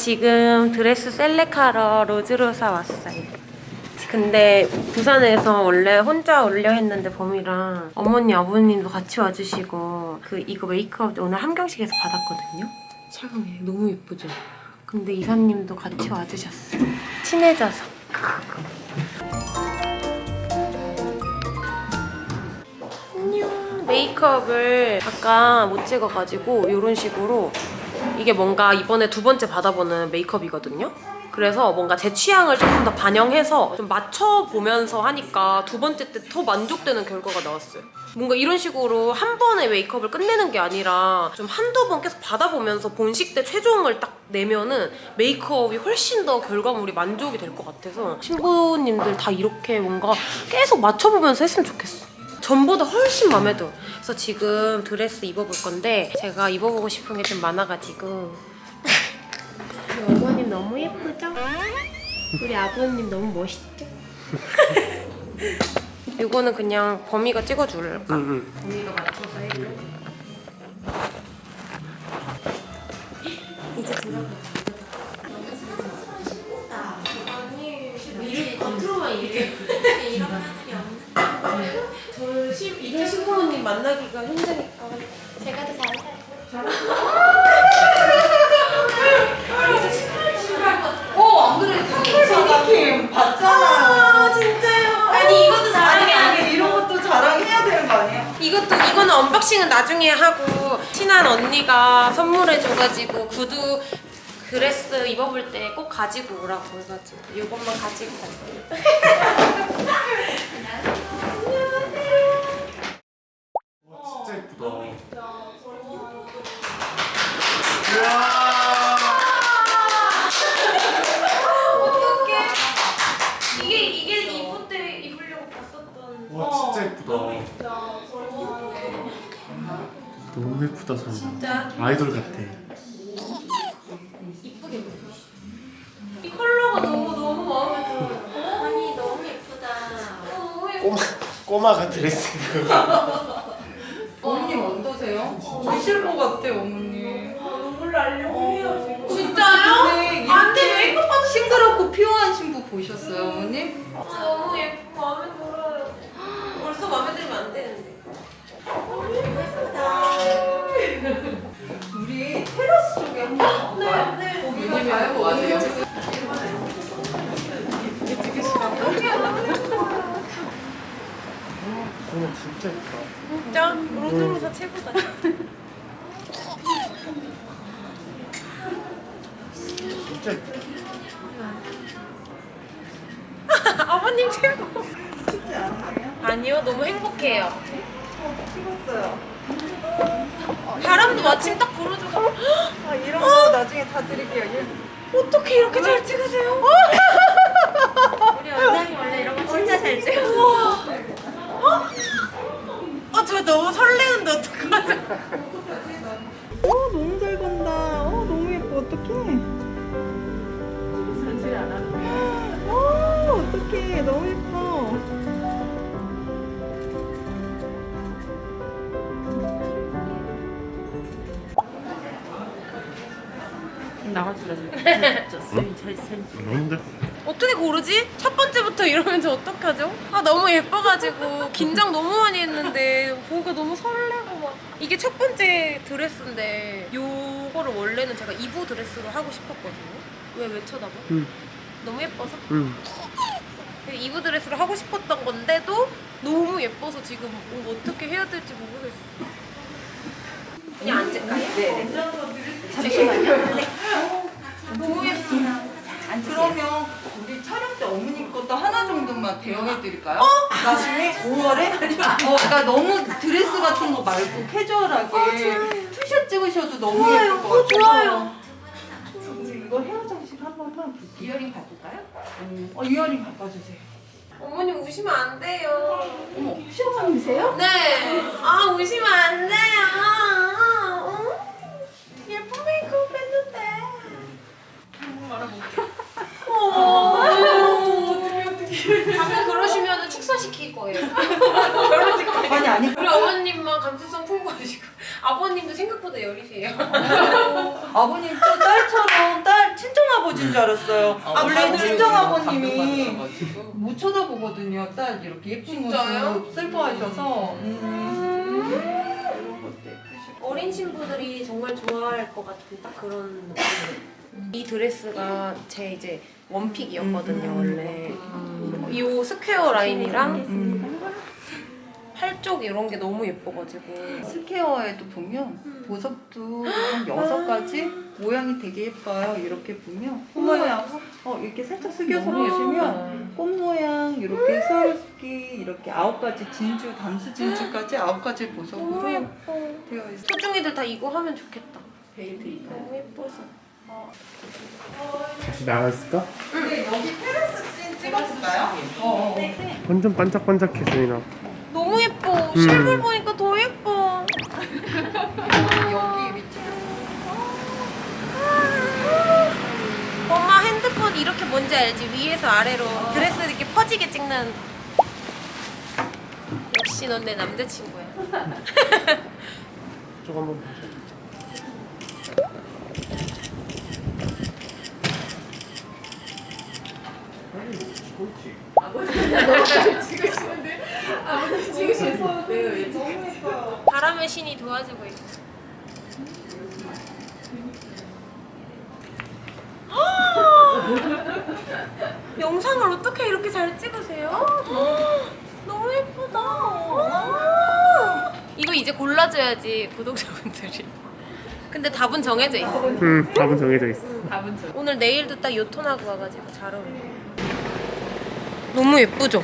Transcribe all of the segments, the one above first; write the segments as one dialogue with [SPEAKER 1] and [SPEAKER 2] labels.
[SPEAKER 1] 지금 드레스 select하러 로즈로사 왔어요. 근데 부산에서 원래 혼자 오려 했는데 봄이랑 어머니 아버님도 같이 와주시고 그 이거 메이크업 오늘 함경식에서 받았거든요. 색감이 너무 예쁘죠? 근데 이사님도 같이 와주셨어요. 친해져서. 안녕. 메이크업을 아까 못 찍어가지고 이런 식으로 이게 뭔가 이번에 두 번째 받아보는 메이크업이거든요. 그래서 뭔가 제 취향을 조금 더 반영해서 좀 맞춰보면서 하니까 두 번째 때 더 만족되는 결과가 나왔어요. 뭔가 이런 식으로 한 번에 메이크업을 끝내는 게 아니라 좀 한두 번 계속 받아보면서 본식 때 최종을 딱 내면은 메이크업이 훨씬 더 결과물이 만족이 될 것 같아서 신부님들 다 이렇게 뭔가 계속 맞춰보면서 했으면 좋겠어. 전보다 훨씬 마음에 들어. 그래서 지금 드레스 입어볼 건데 제가 입어보고 싶은 게 좀 많아가지고 우리 어머님 너무 예쁘죠? 우리 아버님 너무 멋있죠? 이거는 그냥 범이가 찍어줄까? 범이가 맞춰서 해줘. 이제 들어가. 저 시, 이런 신부모님 만나기가 힘드니까 제가 더 잘해요.
[SPEAKER 2] 어, 안 그래도 신기킴 봤잖아요.
[SPEAKER 1] 아 진짜요? 아니 이것도
[SPEAKER 2] 아니,
[SPEAKER 1] 자랑해.
[SPEAKER 2] 아니, 이런 것도 자랑해야 되는 거 아니에요?
[SPEAKER 1] 이것도 이거는 언박싱은 나중에 하고 친한 언니가 선물해 줘가지고 구두 드레스 입어볼 때 꼭 가지고 오라고 해가지고 이것만 가지고 갈게요.
[SPEAKER 3] 와
[SPEAKER 1] 어떡해? 이게 이게 입을 때 입으려고 봤었던.
[SPEAKER 3] 와 진짜 예쁘다. 너무 예쁘다.
[SPEAKER 1] 진짜
[SPEAKER 3] 아이돌 같아.
[SPEAKER 1] 이쁘게 입으셨어. 이 컬러가 너무 너무 마음에 들어요. 아니 너무 예쁘다. 너무 예쁘다.
[SPEAKER 3] 꼬마 꼬마가 드레스 그거.
[SPEAKER 2] 어머님 어떠세요? 것 같아요, 어머님.
[SPEAKER 1] 눈물 나려고 해요 지금. 진짜요?
[SPEAKER 2] 네,
[SPEAKER 1] 안돼 메이크업 받으
[SPEAKER 2] 싱그럽고 피오한 신부 보셨어요, 어머님?
[SPEAKER 1] 너무 예쁘고 마음에 들어요. 벌써 마음에 들면 안 되는데. 너무 예쁘다.
[SPEAKER 2] 우리 테라스 쪽에 한번 가볼까요?
[SPEAKER 1] 네, 네.
[SPEAKER 2] 거기 가요, 맞아요.
[SPEAKER 3] 소연 진짜 예쁘다.
[SPEAKER 1] 진짜 로드로사 최고다. 아버님 최고. 아니요 너무 행복해요.
[SPEAKER 2] 찍었어요.
[SPEAKER 1] 바람도 마침 딱 불어줘서
[SPEAKER 2] 아, 이런 거 나중에 다 드릴게요. 예.
[SPEAKER 1] 어떻게 이렇게 잘 찍으세요?
[SPEAKER 4] 우리 원장님 원래 이런 거 진짜 잘 찍어.
[SPEAKER 1] 아, 저 너무 설레는데 어떡하죠?
[SPEAKER 2] 어떡해.
[SPEAKER 1] 전질 안 하는
[SPEAKER 2] 어, 어떡해. 너무 예뻐.
[SPEAKER 3] 너무데?
[SPEAKER 1] 어떻게 고르지? 첫 번째부터 이러면 저 어떡하죠? 아 너무 예뻐가지고 긴장 너무 많이 했는데 보기가 너무 설레고 막 이게 첫 번째 드레스인데 요 거를 원래는 제가 2부 드레스로 하고 싶었거든요 왜 왜 쳐다봐?
[SPEAKER 3] 응.
[SPEAKER 1] 너무 예뻐서?
[SPEAKER 3] 응.
[SPEAKER 1] 2부 드레스로 하고 싶었던 건데도 너무 예뻐서 지금 어떻게 해야 될지 모르겠어 그냥 앉을까요? 네 잠시만요 네. 너무 예뻐
[SPEAKER 2] 그러면 우리 촬영 때 어머님 것도 하나 정도만 대여해 드릴까요? 나중에 5월에? 어, 나 너무 드레스 같은 거 말고 캐주얼하게 two shot 찍으셔도 너무
[SPEAKER 1] 좋아요.
[SPEAKER 2] 예쁠 것
[SPEAKER 1] 어, 좋아요.
[SPEAKER 2] 이거 헤어 장식 한 번만 볼게요.
[SPEAKER 1] earring 바꿀까요?
[SPEAKER 2] 음. 어, earring 바꿔주세요.
[SPEAKER 1] 어머니 우시면 안 돼요.
[SPEAKER 2] 어머, 시어머님이세요?
[SPEAKER 1] 네. 아, 우시면 안 돼요. 어? 예쁜 메이크업 했는데. 식사시킬 거예요.
[SPEAKER 2] 아니 아니.
[SPEAKER 1] 우리 어머님만 감수성 풍부하시고. 아버님도 생각보다 여리세요.
[SPEAKER 2] 아버님 또 딸처럼 딸 친정 아버지인 줄 알았어요. 원래 친정 아버님이 못 쳐다보거든요. 딸 이렇게 예쁜? 모습 슬퍼하셔서. 음. 예쁘시고.
[SPEAKER 1] 어린 신부들이 정말 좋아할 것 같은 딱 그런. 이 드레스가 제 이제 one pick이었거든요 원래. 이 square 라인이랑
[SPEAKER 2] 음.
[SPEAKER 1] 팔쪽 이런 게 너무 예뻐가지고.
[SPEAKER 2] square에도 보면 보석도 한 여섯 가지 모양이 되게 예뻐요. 이렇게 보면 꽃 모양 어 이렇게 살짝 숙여서 보시면 꽃 모양 이렇게 스와로스키 이렇게 아홉 가지 진주 담수 진주까지 아홉 가지 보석으로
[SPEAKER 1] 예뻐.
[SPEAKER 2] 되어 있어요.
[SPEAKER 1] 소중이들 다 이거 하면 좋겠다. 너무 예뻐서.
[SPEAKER 3] 다시 나갔을까?
[SPEAKER 2] 근데 여기 테라스 씬 찍어볼까요? 어, 어.
[SPEAKER 3] 완전 반짝반짝해 소인아
[SPEAKER 1] 실물 보니까 더 예뻐.
[SPEAKER 2] 여기 위치
[SPEAKER 1] 엄마 핸드폰 이렇게 뭔지 알지? 위에서 아래로 드레스 이렇게 퍼지게 찍는. 역시 넌 내 남자친구야.
[SPEAKER 3] 저거 한번 보자
[SPEAKER 1] 바람의 신이 도와주고 있어. 영상을 어떻게 이렇게 잘 찍으세요? 너무 예쁘다. 이거 이제 골라줘야지 구독자분들이. 근데 답은 정해져 있어.
[SPEAKER 3] 응 답은 정해져 있어
[SPEAKER 1] 오늘 내일도 딱 요 톤하고 와가지고 잘 어울려. 너무 예쁘죠?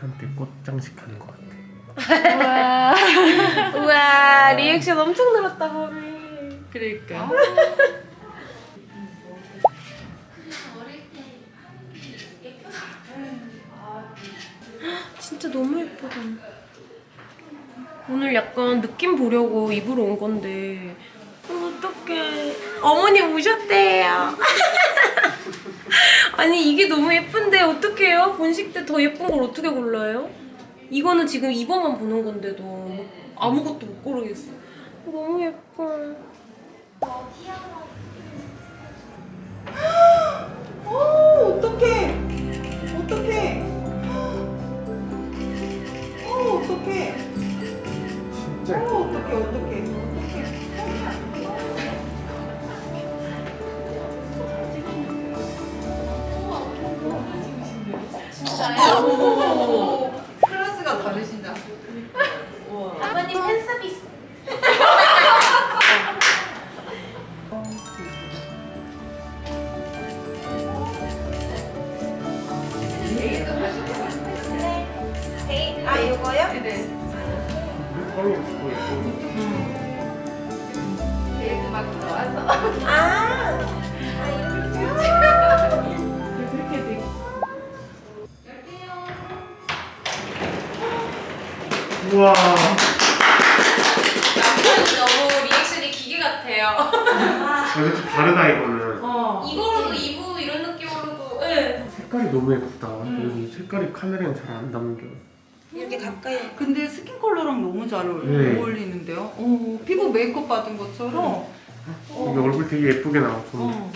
[SPEAKER 3] 한테 꽃 장식하는 것 같아
[SPEAKER 1] 우와 리액션 엄청 늘었다 범이.
[SPEAKER 2] 그러니까.
[SPEAKER 1] 진짜 너무 예쁘다. 오늘 약간 느낌 보려고 입으러 온 건데 어떡해. 어머니 오셨대요. 아니 이게 너무 예쁜데 어떡해요? 본식 때 더 예쁜 걸 어떻게 골라요? 이거는 지금 입어만 보는 건데도 뭐 아무것도 못 고르겠어. 너무 예뻐.
[SPEAKER 2] 오 어떡해. 어떡해. 오 어떡해.
[SPEAKER 3] 진짜
[SPEAKER 2] 오 어떡해 어떡해. 어
[SPEAKER 3] 와
[SPEAKER 1] 너무 reaction이 기계 같아요.
[SPEAKER 3] 여기 좀 다르다 이거는
[SPEAKER 2] 어.
[SPEAKER 1] 이거로도 이부 이런 느낌으로도. 네.
[SPEAKER 3] 색깔이 너무 예쁘다 여기 색깔이 카메라에 잘안 담겨
[SPEAKER 1] 이렇게 가까이.
[SPEAKER 2] 근데 skin color랑 너무 잘 어울-
[SPEAKER 3] 네.
[SPEAKER 2] 어울리는데요? 어, 피부 메이크업 받은 것처럼.
[SPEAKER 3] 여기 얼굴 되게 예쁘게 나와 어.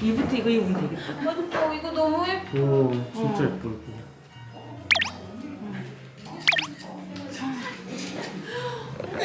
[SPEAKER 5] 이부 때 이거 입으면 되겠다.
[SPEAKER 1] 맞죠? 이거 너무 예뻐.
[SPEAKER 3] 오 진짜 예뻐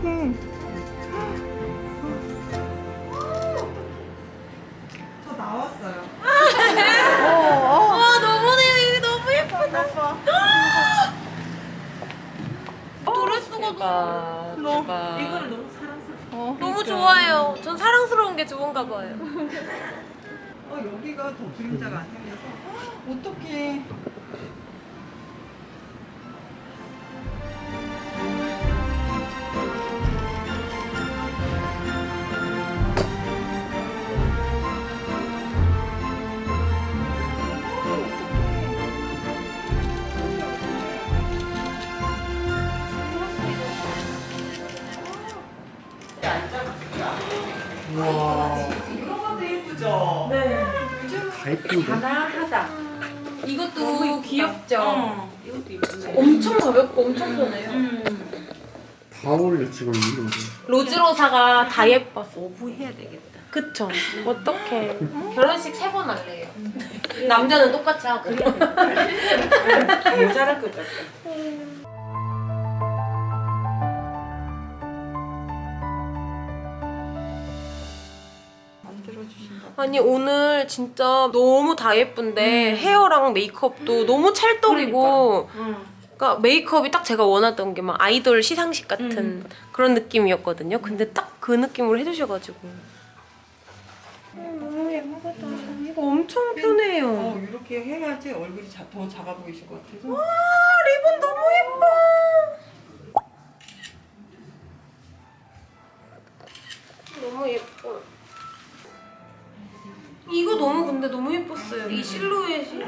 [SPEAKER 2] 어떡해. 저 나왔어요. 와, 너무네요. 이게 너무 예쁘다. 아, 아,
[SPEAKER 1] 너무
[SPEAKER 5] 너무 어,
[SPEAKER 2] 너무
[SPEAKER 1] 그러니까. 좋아요. 전 사랑스러운 게 좋은가 봐요.
[SPEAKER 2] 어, 여기가 더 그림자가 안 생겨서
[SPEAKER 5] 어떻게
[SPEAKER 1] 엄청 가볍고 엄청 편해요.
[SPEAKER 5] 음.
[SPEAKER 3] 다 어울려 지금 이런 게
[SPEAKER 1] 로즈로사가 다 예뻤어.
[SPEAKER 5] 오브해야 되겠다.
[SPEAKER 1] 그쵸? 어떡해. 결혼식 세 번 할래요. 남자는 똑같이 하고.
[SPEAKER 5] 모자랄 것 같다.
[SPEAKER 1] 아니 오늘 진짜 너무 다 예쁜데 헤어랑 메이크업도 너무 찰떡이고 그러니까 메이크업이 딱 제가 원하던 게 막 아이돌 시상식 같은 그런 느낌이었거든요. 근데 딱 그 느낌으로 해주셔가지고 음, 너무 예쁘다. 이거 엄청 편해요.
[SPEAKER 2] 어, 이렇게 해야지 얼굴이 자, 더 작아 보이실 것 같아서.
[SPEAKER 1] 아 리본 너무 예뻐. 너무 예뻐. 이거 너무 근데 너무 예뻤어요. 이 실루엣이.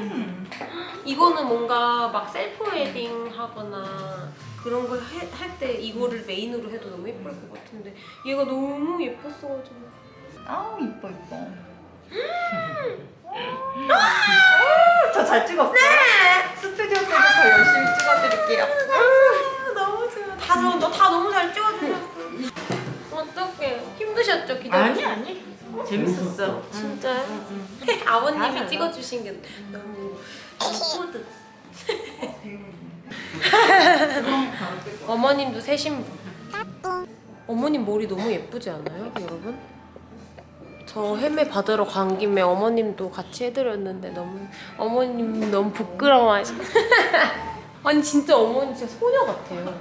[SPEAKER 1] 이거는 뭔가 막 self wedding 하거나 그런 거할때 이거를 main으로 해도 너무 예쁠 것 같은데 얘가 너무 예뻤어가지고.
[SPEAKER 2] 아우, 이뻐, 이뻐. 저 잘 찍었어요? 네! 스튜디오 때도 더 열심히 찍어드릴게요.
[SPEAKER 1] 아, 너무 좋아. 다, 너, 다 너무 잘 찍어주셨어. 어떡해. 힘드셨죠, 기다리
[SPEAKER 5] 아니 아니. 재밌었어.
[SPEAKER 1] 진짜요? 아버님이 찍어주신 게 너무 뿌듯. 어머님도 새 신부. 어머님 머리 너무 예쁘지 않아요, 여러분? 저 헤매 받으러 간 김에 어머님도 같이 해드렸는데 너무 어머님 너무 부끄러워하시. 아니 진짜 어머니 진짜 소녀 같아요.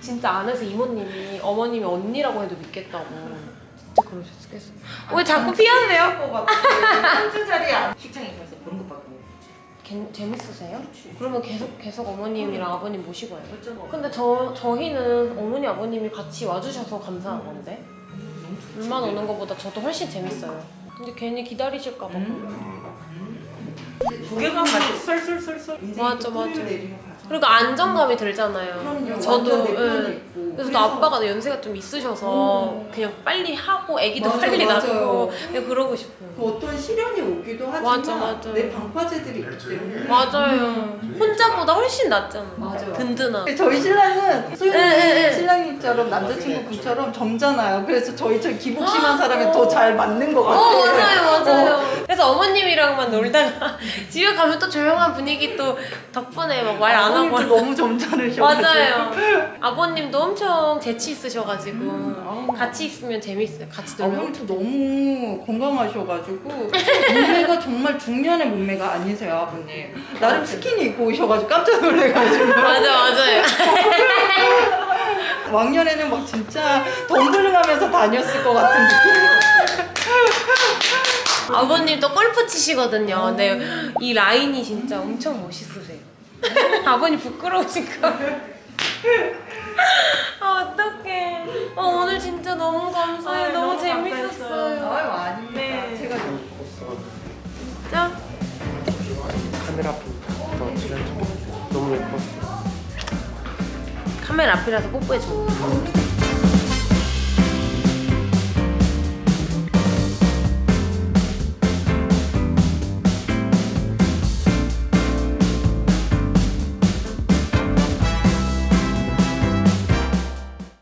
[SPEAKER 1] 진짜 안에서 이모님이 어머님이 언니라고 해도 믿겠다고 진짜 그러셨겠어. 왜 자꾸 피하세요?
[SPEAKER 2] 한주 자리 안.
[SPEAKER 5] 식장에 가서 받고.
[SPEAKER 1] 개- 재밌으세요? 그러면 계속 계속 어머님이랑 아버님 모시고 와요. 근데 저 저희는 어머니 아버님이 같이 와주셔서 감사한 건데 둘만 오는 것보다 저도 훨씬 재밌어요. 근데 괜히 기다리실까 봐.
[SPEAKER 5] 조개가 맛이 쏠쏠쏠쏠.
[SPEAKER 1] 맞아, 맞아. 그리고 안정감이 들잖아요.
[SPEAKER 2] 그럼요.
[SPEAKER 1] 저도 예. 그래서 또 아빠가 연세가 좀 있으셔서 그냥 빨리 하고 아기도
[SPEAKER 2] 맞아,
[SPEAKER 1] 빨리
[SPEAKER 2] 맞아요.
[SPEAKER 1] 낳고 그냥 그러고 싶어요.
[SPEAKER 2] 그 어떤 시련이 오기도 하지만
[SPEAKER 1] 맞아, 맞아.
[SPEAKER 2] 내 방파제들이 있기 때문에
[SPEAKER 1] 맞아요. 혼자보다 훨씬 낫잖아요.
[SPEAKER 2] 맞아요.
[SPEAKER 1] 든든하고.
[SPEAKER 2] 저희 신랑은
[SPEAKER 1] 예,
[SPEAKER 2] 소윤이
[SPEAKER 1] 예.
[SPEAKER 2] 신랑님처럼 남자친구 분처럼 젊잖아요. 그래서 저희 저 기복 심한 사람이 더 잘 맞는
[SPEAKER 1] 것어
[SPEAKER 2] 같아요.
[SPEAKER 1] 맞아요 맞아요 그래서 어머님이랑만 놀다가 집에 가면 또 조용한 분위기 또 덕분에 막 말안 하고
[SPEAKER 2] 아버님도 너무 점잖으셔가지고.
[SPEAKER 1] 맞아요. 아버님도 엄청 재치 있으셔가지고
[SPEAKER 2] 음,
[SPEAKER 1] 같이 있으면 재밌어요. 같이 놀면.
[SPEAKER 2] 아버님도 너무 건강하셔가지고 몸매가 정말 중년의 몸매가 아니세요 아버님. 나름 스키니 입고 오셔가지고 깜짝 놀래가지고.
[SPEAKER 1] 맞아 맞아요.
[SPEAKER 2] 왕년에는 막 진짜 덤블링 하면서 다녔을 것 같은 느낌.
[SPEAKER 1] 아버님 또 골프 치시거든요. 근데 이 라인이 진짜 엄청 멋있으세요 아버님 부끄러우신가 아 어떡해. 어, 오늘 진짜 너무 감사해요.
[SPEAKER 2] 아유,
[SPEAKER 1] 너무,
[SPEAKER 2] 너무
[SPEAKER 1] 재밌었어요.
[SPEAKER 2] 아유 아닙니다.
[SPEAKER 1] 네.
[SPEAKER 2] 제가
[SPEAKER 1] 진짜?
[SPEAKER 3] 카메라 앞부터 칠해줘 너무 예뻤어
[SPEAKER 1] 카메라 앞이라서 뽀뽀해줘